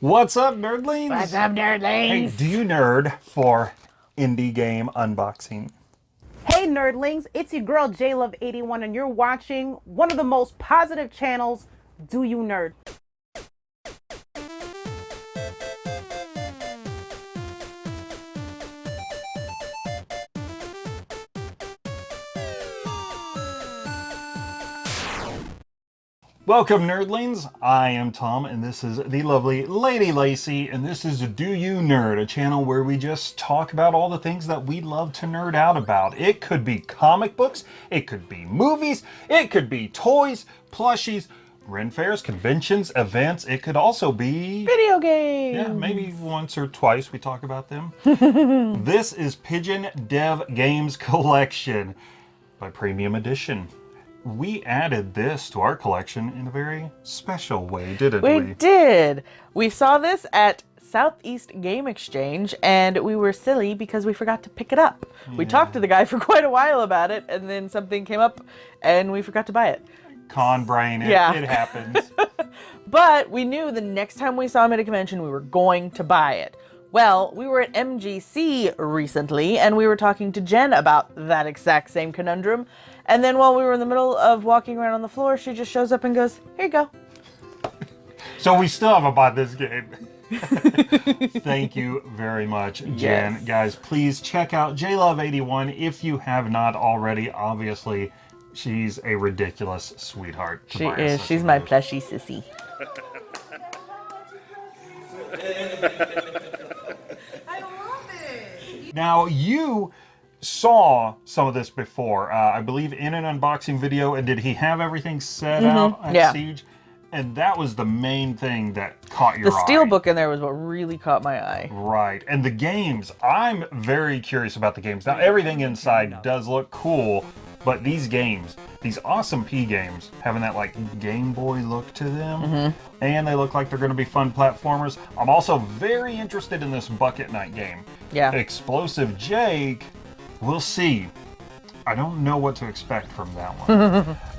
What's up, nerdlings? What's up, nerdlings? Hey, do you nerd for indie game unboxing? Hey, nerdlings, it's your girl JLove81, and you're watching one of the most positive channels, Do You Nerd? Welcome, nerdlings. I am Tom, and this is the lovely Lady Lacey, and this is Do You Nerd, a channel where we just talk about all the things that we love to nerd out about. It could be comic books, it could be movies, it could be toys, plushies, Ren fairs, conventions, events. It could also be video games. Yeah, maybe once or twice we talk about them. this is Pigeon Dev Games Collection by Premium Edition we added this to our collection in a very special way, didn't we? We did. We saw this at Southeast Game Exchange and we were silly because we forgot to pick it up. Yeah. We talked to the guy for quite a while about it and then something came up and we forgot to buy it. Con brain, it, yeah. it happens. but we knew the next time we saw him at a convention we were going to buy it. Well, we were at MGC recently and we were talking to Jen about that exact same conundrum and then while we were in the middle of walking around on the floor, she just shows up and goes, here you go. So we still haven't bought this game. Thank you very much, Jen. Yes. Guys, please check out JLove81 if you have not already. Obviously, she's a ridiculous sweetheart. She is. She's my plushy sissy. I love it. Now, you saw some of this before. Uh, I believe in an unboxing video. And did he have everything set mm -hmm. out at yeah. Siege? And that was the main thing that caught your the eye. The steelbook in there was what really caught my eye. Right. And the games, I'm very curious about the games. Now, everything inside does look cool, but these games, these awesome P games, having that like Game Boy look to them, mm -hmm. and they look like they're going to be fun platformers. I'm also very interested in this Bucket Knight game. Yeah. Explosive Jake We'll see. I don't know what to expect from that one.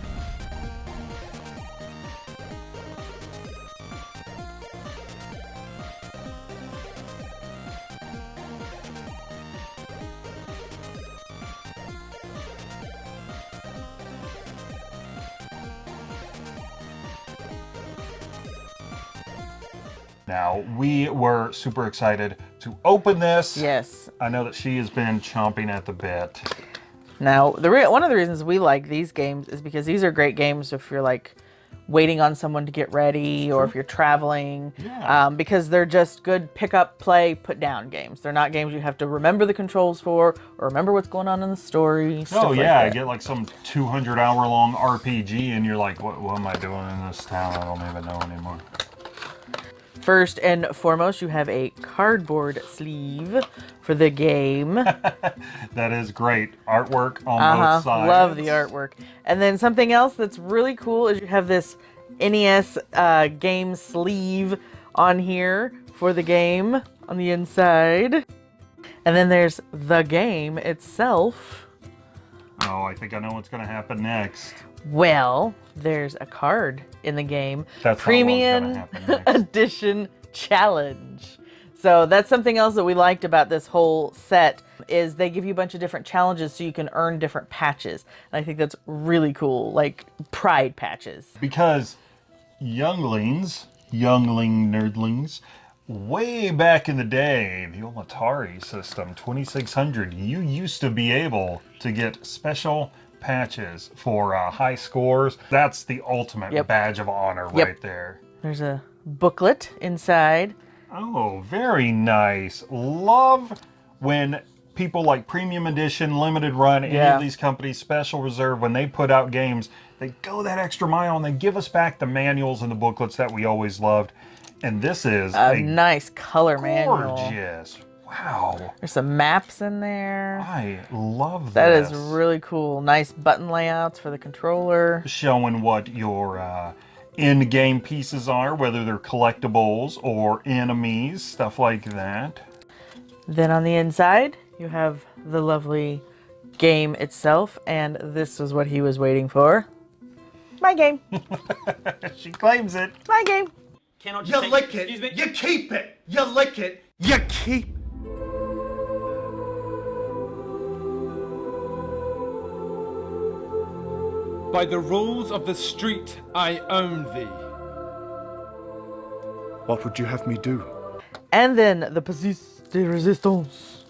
Now, we were super excited to open this. Yes. I know that she has been chomping at the bit. Now, the one of the reasons we like these games is because these are great games if you're like waiting on someone to get ready or if you're traveling yeah. um, because they're just good pick up, play, put down games. They're not games you have to remember the controls for or remember what's going on in the story. Oh yeah, like I get like some 200 hour long RPG and you're like, what, what am I doing in this town? I don't even know anymore. First and foremost, you have a cardboard sleeve for the game. that is great. Artwork on uh -huh. both sides. Love the artwork. And then something else that's really cool is you have this NES uh, game sleeve on here for the game on the inside. And then there's the game itself. Oh, I think I know what's going to happen next. Well, there's a card in the game. That's Premium Edition Challenge. So that's something else that we liked about this whole set is they give you a bunch of different challenges so you can earn different patches. And I think that's really cool, like pride patches. Because younglings, youngling nerdlings, way back in the day, the old Atari system, 2600, you used to be able to get special patches for uh, high scores. That's the ultimate yep. badge of honor yep. right there. There's a booklet inside. Oh, very nice. Love when people like Premium Edition, Limited Run, any yeah. of these companies, Special Reserve, when they put out games, they go that extra mile and they give us back the manuals and the booklets that we always loved. And this is a, a nice color gorgeous, manual. Gorgeous. Wow. There's some maps in there. I love that. That is really cool. Nice button layouts for the controller. Showing what your uh, in-game pieces are, whether they're collectibles or enemies, stuff like that. Then on the inside, you have the lovely game itself, and this is what he was waiting for. My game. she claims it. My game. cannot just You say, lick it. excuse me. You keep it. You lick it. You keep. By the rules of the street, I own thee. What would you have me do? And then the Persiste de Resistance.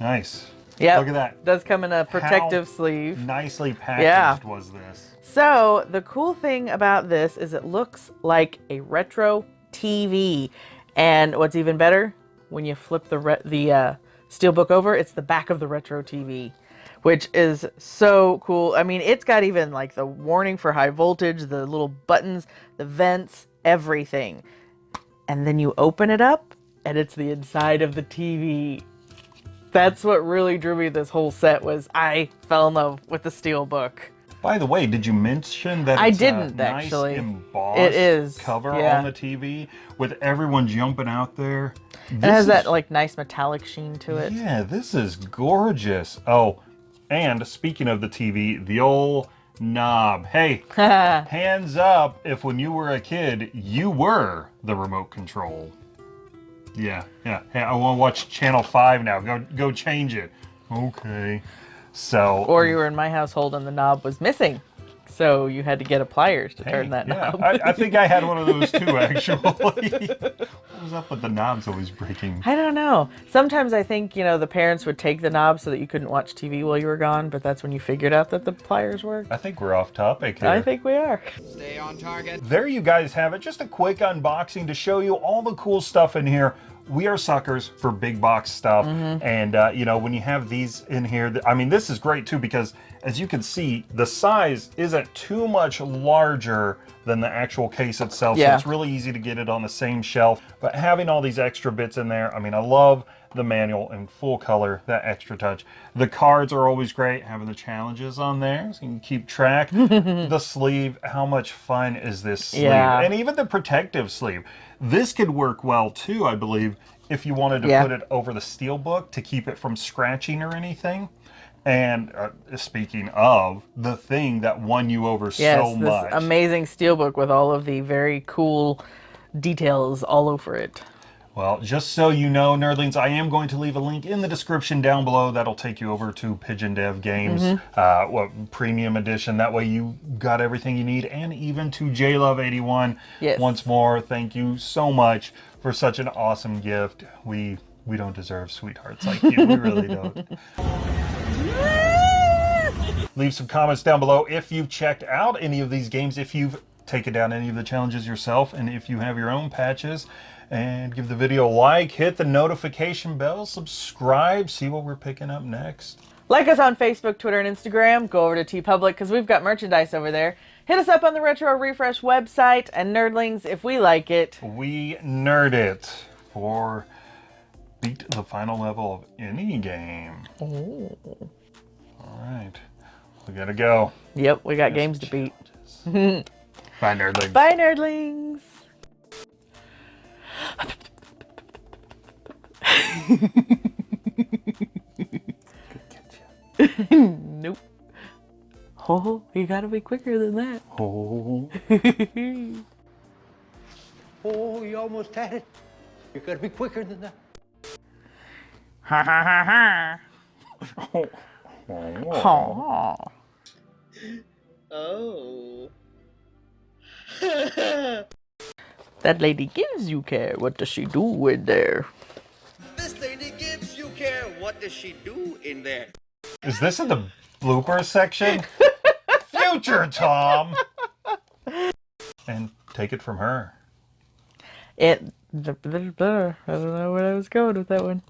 Nice. Yeah. Look at that. Does come in a protective How sleeve. Nicely packaged Yeah. was this. So the cool thing about this is it looks like a retro TV, and what's even better, when you flip the re- the uh, steelbook over, it's the back of the retro TV, which is so cool. I mean, it's got even like the warning for high voltage, the little buttons, the vents, everything, and then you open it up, and it's the inside of the TV. That's what really drew me this whole set was I fell in love with the steelbook. By the way, did you mention that I uh, didn't, a nice actually. embossed It is, cover yeah. on the TV with everyone jumping out there? It has that like nice metallic sheen to it. Yeah, this is gorgeous. Oh, and speaking of the TV, the old knob. Hey, hands up if when you were a kid, you were the remote control. Yeah, yeah. Hey, I want to watch Channel 5 now. Go go change it. Okay. So Or mm. you were in my household and the knob was missing. So you had to get a pliers to Hey, turn that yeah, knob. I, I think I had one of those too, actually. what was up with the knobs always breaking? I don't know. Sometimes I think, you know, the parents would take the knob so that you couldn't watch TV while you were gone, but that's when you figured out that the pliers worked. I think we're off topic here. I think we are. Stay on target. There you guys have it. Just a quick unboxing to show you all the cool stuff in here. We are suckers for big box stuff. And, uh, you know, when you have these in here, I mean, this is great too because as you can see, the size isn't too much larger than the actual case itself. So it's really easy to get it on the same shelf. But having all these extra bits in there, I mean, I love the manual in full color, that extra touch. The cards are always great, having the challenges on there so you can keep track. the sleeve, how much fun is this sleeve? Yeah. And even the protective sleeve. This could work well too, I believe, if you wanted to Yeah. put it over the steel book to keep it from scratching or anything. And uh, speaking of the thing that won you over Yes, so this much, amazing steelbook with all of the very cool details all over it. Well, just so you know, nerdlings, I am going to leave a link in the description down below. That'll take you over to Pigeon Dev Games, Mm-hmm. uh, what premium edition. That way, you got everything you need, and even to JLove81. Yes. Once more, thank you so much for such an awesome gift. We we don't deserve sweethearts like you. We really don't. Leave some comments down below if you've checked out any of these games, if you've taken down any of the challenges yourself, and if you have your own patches. And give the video a like, hit the notification bell, subscribe, see what we're picking up next. Like us on Facebook, Twitter, and Instagram. Go over to TeePublic because we've got merchandise over there. Hit us up on the Retro Refresh website. And Nerdlings, if we like it, We nerd it for beat the final level of any game. Oh. All right, we gotta go. yep, we got games to beat. Bye, nerdlings. Bye, Nerdlings. nope. Oh, you gotta be quicker than that. Oh. Oh, you almost had it. You gotta be quicker than that. Ha ha ha ha. Aw. Oh. Oh. That lady gives you care. What does she do in there? This lady gives you care. What does she do in there? Is this in the blooper section? Future Tom! And take it from her. It. I don't know where I was going with that one.